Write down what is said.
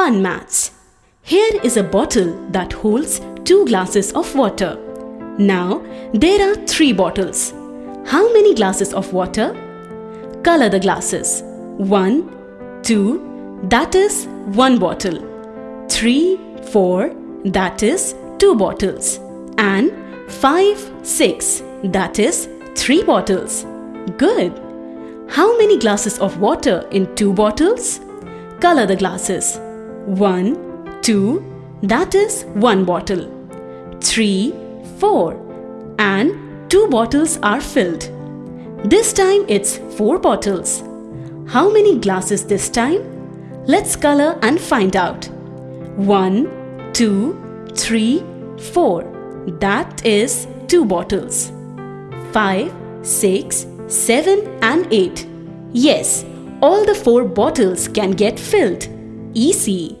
Fun Maths. Here is a bottle that holds two glasses of water. Now, there are three bottles. How many glasses of water? Color the glasses. 1, 2, that is one bottle. 3, 4, that is two bottles. And 5, 6, that is three bottles. Good. How many glasses of water in two bottles? Color the glasses. 1, 2, that is one bottle. 3, 4, and two bottles are filled. This time it's four bottles. How many glasses this time? Let's color and find out. 1, 2, 3, 4. That is two bottles. 5, 6, 7 and 8. Yes, all the four bottles can get filled. Easy.